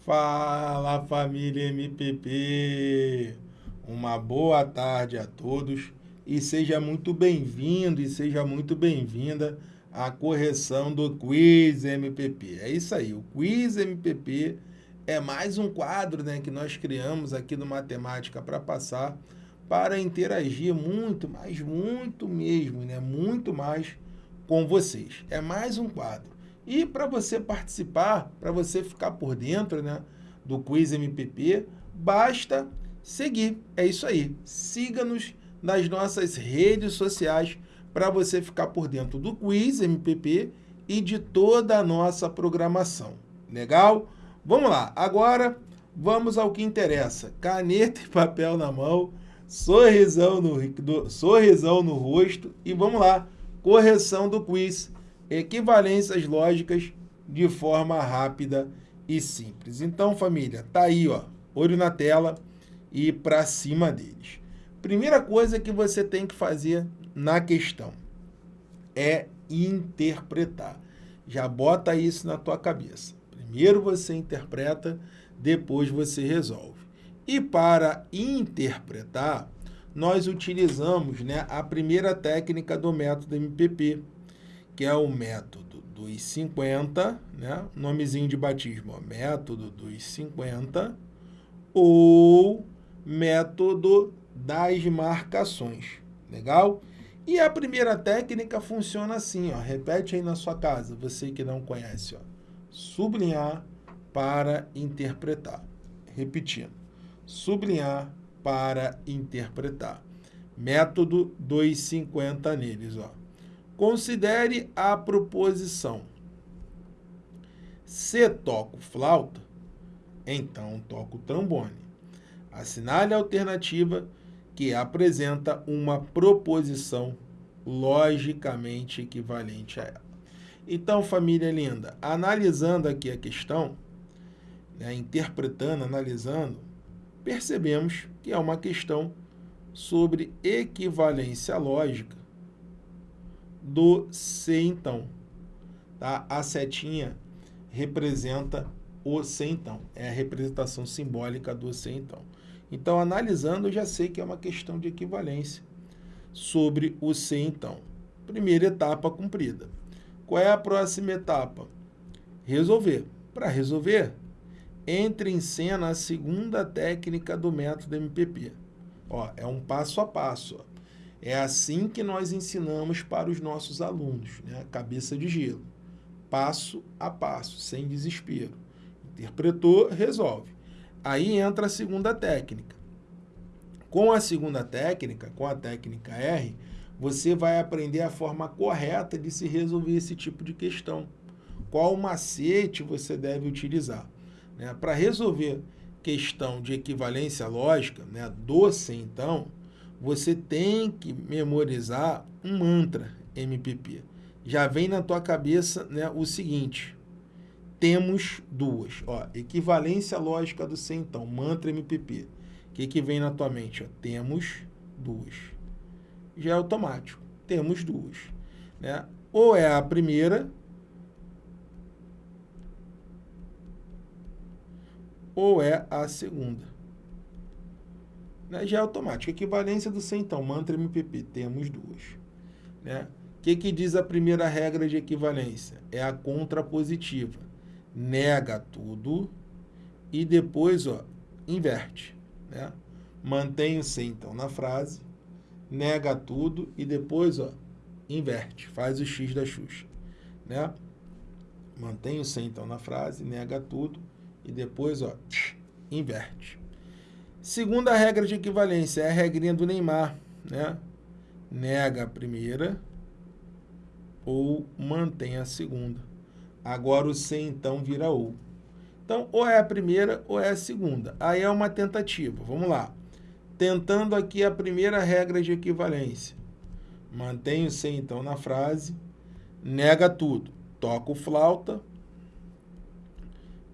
Fala família MPP! Uma boa tarde a todos e seja muito bem-vindo e seja muito bem-vinda à correção do Quiz MPP. É isso aí, o Quiz MPP é mais um quadro né, que nós criamos aqui no Matemática para passar para interagir muito, mas muito mesmo, né, muito mais com vocês. É mais um quadro. E para você participar, para você ficar por dentro né, do Quiz MPP, basta seguir. É isso aí. Siga-nos nas nossas redes sociais para você ficar por dentro do Quiz MPP e de toda a nossa programação. Legal? Vamos lá. Agora, vamos ao que interessa. Caneta e papel na mão, sorrisão no, do, sorrisão no rosto e vamos lá. Correção do quiz equivalências lógicas de forma rápida e simples. Então, família, tá aí, ó, olho na tela e para cima deles. Primeira coisa que você tem que fazer na questão é interpretar. Já bota isso na tua cabeça. Primeiro você interpreta, depois você resolve. E para interpretar, nós utilizamos né, a primeira técnica do método MPP, que é o método dos 50, né? nomezinho de batismo, ó, método dos 50, ou método das marcações, legal? E a primeira técnica funciona assim, ó, repete aí na sua casa, você que não conhece, ó, sublinhar para interpretar. Repetindo, sublinhar para interpretar. Método 250 neles, ó. Considere a proposição. Se toco flauta, então toco trombone. Assinale a alternativa que apresenta uma proposição logicamente equivalente a ela. Então, família linda, analisando aqui a questão, né, interpretando, analisando, percebemos que é uma questão sobre equivalência lógica do C então. Tá? A setinha representa o C então. É a representação simbólica do C então. Então, analisando, eu já sei que é uma questão de equivalência sobre o C então. Primeira etapa cumprida. Qual é a próxima etapa? Resolver. Para resolver, entre em cena a segunda técnica do método MPP. Ó, é um passo a passo. Ó. É assim que nós ensinamos para os nossos alunos, né? cabeça de gelo. Passo a passo, sem desespero. Interpretou, resolve. Aí entra a segunda técnica. Com a segunda técnica, com a técnica R, você vai aprender a forma correta de se resolver esse tipo de questão. Qual macete você deve utilizar. Né? Para resolver questão de equivalência lógica, né, doce então, você tem que memorizar um mantra MPP. Já vem na tua cabeça né, o seguinte, temos duas. Ó, equivalência lógica do C, então, mantra MPP. O que, que vem na tua mente? Ó, temos duas. Já é automático, temos duas. Né? Ou é a primeira, ou é a segunda né, já é automático. Equivalência do C, então, mantra MPP, temos duas. Né? O que, que diz a primeira regra de equivalência? É a contrapositiva. Nega tudo e depois ó, inverte. Né? Mantém o C, então, na frase, nega tudo e depois ó, inverte, faz o X da Xuxa. Né? Mantém o C, então, na frase, nega tudo e depois ó, inverte. Segunda regra de equivalência é a regrinha do Neymar, né? Nega a primeira ou mantém a segunda. Agora o C então vira ou. Então, ou é a primeira ou é a segunda. Aí é uma tentativa. Vamos lá. Tentando aqui a primeira regra de equivalência. Mantém o C então na frase. Nega tudo. Toca o flauta.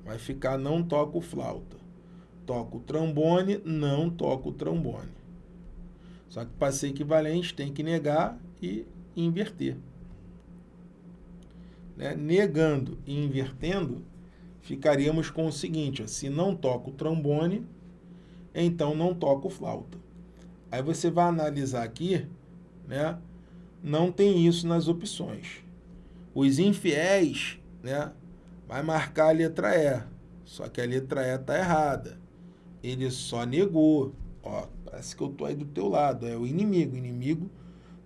Vai ficar não toca o flauta toco o trombone, não toco o trombone. Só que para ser equivalente tem que negar e inverter. Né? Negando e invertendo, ficaríamos com o seguinte, ó, se não toca o trombone, então não toca o flauta. Aí você vai analisar aqui, né? Não tem isso nas opções. Os infiéis, né? Vai marcar a letra E. Só que a letra E está errada. Ele só negou. Ó, parece que eu tô aí do teu lado. É o inimigo. O inimigo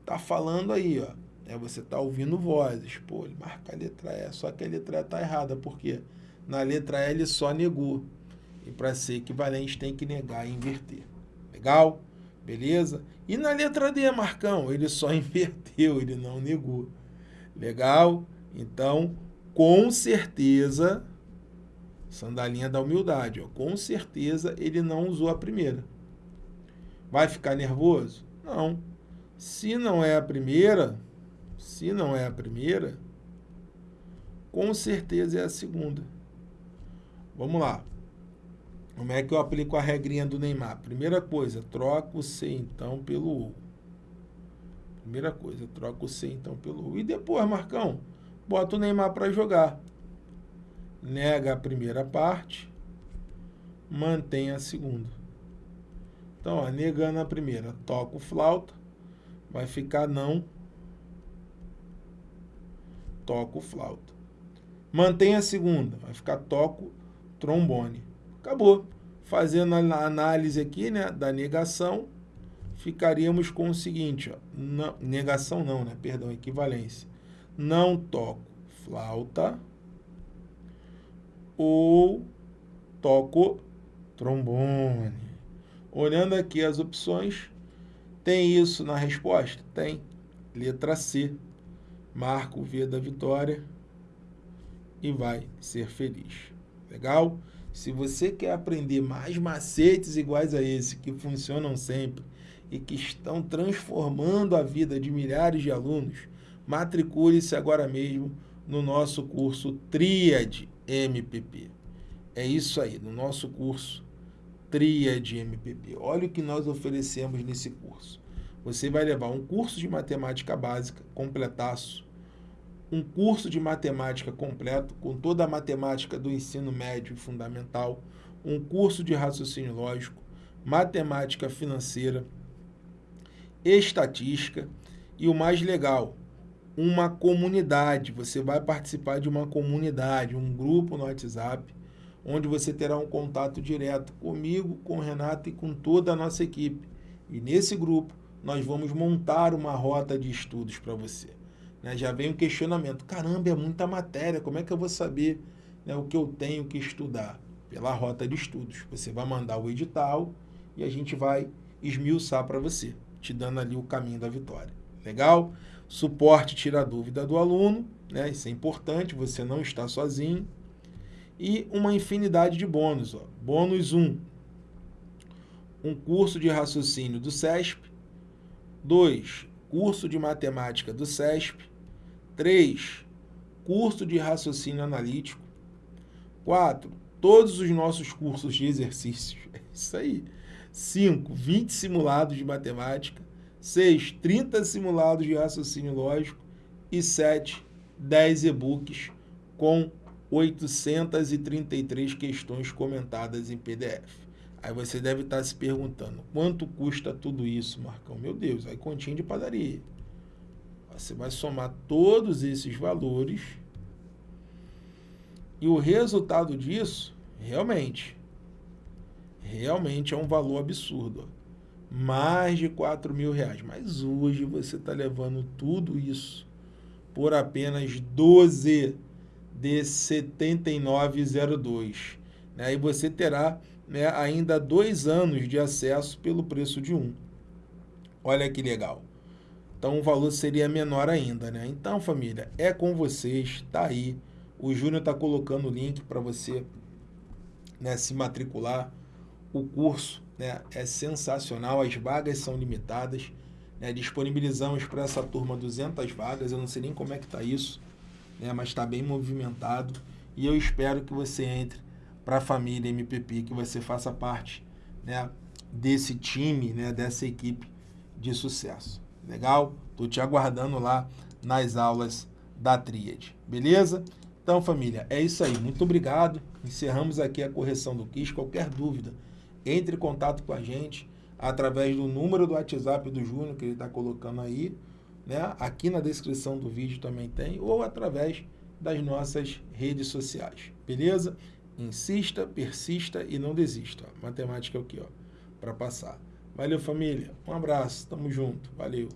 tá falando aí, ó. É, você tá ouvindo vozes. Pô, ele marca a letra E. Só que a letra E tá errada. Por quê? Na letra E ele só negou. E para ser equivalente tem que negar e inverter. Legal? Beleza? E na letra D, Marcão, ele só inverteu, ele não negou. Legal? Então, com certeza, sandalinha da humildade, ó, com certeza ele não usou a primeira. Vai ficar nervoso? Não. Se não é a primeira, se não é a primeira, com certeza é a segunda. Vamos lá. Como é que eu aplico a regrinha do Neymar? Primeira coisa, troca o C então pelo U. Primeira coisa, troca o C então pelo U. E depois, Marcão, bota o Neymar para jogar. Nega a primeira parte, mantém a segunda. Então, ó, negando a primeira, toca o flauta, vai ficar não, toca o flauta. Mantém a segunda, vai ficar toco trombone. Acabou. Fazendo a análise aqui, né, da negação, ficaríamos com o seguinte, ó, não, negação não, né, perdão, equivalência. Não toco flauta ou toco trombone. Olhando aqui as opções, tem isso na resposta? Tem. Letra C. Marca o V da vitória e vai ser feliz. Legal? Se você quer aprender mais macetes iguais a esse, que funcionam sempre e que estão transformando a vida de milhares de alunos, matricule-se agora mesmo no nosso curso Tríade MPP. É isso aí, no nosso curso Tríade MPP. Olha o que nós oferecemos nesse curso. Você vai levar um curso de matemática básica, completaço, um curso de matemática completo, com toda a matemática do ensino médio e fundamental, um curso de raciocínio lógico, matemática financeira, estatística e o mais legal, uma comunidade. Você vai participar de uma comunidade, um grupo no WhatsApp, onde você terá um contato direto comigo, com o Renato e com toda a nossa equipe. E nesse grupo nós vamos montar uma rota de estudos para você. Né? Já vem o um questionamento, caramba, é muita matéria, como é que eu vou saber né, o que eu tenho que estudar? Pela rota de estudos. Você vai mandar o edital e a gente vai esmiuçar para você, te dando ali o caminho da vitória. Legal? Suporte tira a dúvida do aluno, né? Isso é importante, você não está sozinho. E uma infinidade de bônus. Ó. Bônus 1, um curso de raciocínio do SESP. 2, curso de matemática do SESP. 3. Curso de raciocínio analítico. 4. Todos os nossos cursos de exercícios. É isso aí. 5. 20 simulados de matemática. 6. 30 simulados de raciocínio lógico. E 7. 10 e-books com 833 questões comentadas em PDF. Aí você deve estar se perguntando, quanto custa tudo isso, Marcão? Meu Deus, aí continha de padaria. Você vai somar todos esses valores e o resultado disso, realmente, realmente é um valor absurdo. Mais de 4 mil reais. Mas hoje você está levando tudo isso por apenas 12 de 79,02. Né? E você terá né, ainda dois anos de acesso pelo preço de um. Olha que legal. Então o valor seria menor ainda, né? Então, família, é com vocês, tá aí. O Júnior está colocando o link para você né, se matricular. O curso né, é sensacional, as vagas são limitadas. Né, disponibilizamos para essa turma 200 vagas, eu não sei nem como é que está isso, né, mas está bem movimentado. E eu espero que você entre para a família MPP, que você faça parte né, desse time, né, dessa equipe de sucesso. Legal? Estou te aguardando lá nas aulas da Tríade. Beleza? Então, família, é isso aí. Muito obrigado. Encerramos aqui a correção do quiz. Qualquer dúvida, entre em contato com a gente através do número do WhatsApp do Júnior, que ele está colocando aí. Né? Aqui na descrição do vídeo também tem, ou através das nossas redes sociais. Beleza? Insista, persista e não desista. Matemática é o que, ó, para passar. Valeu, família. Um abraço. Tamo junto. Valeu.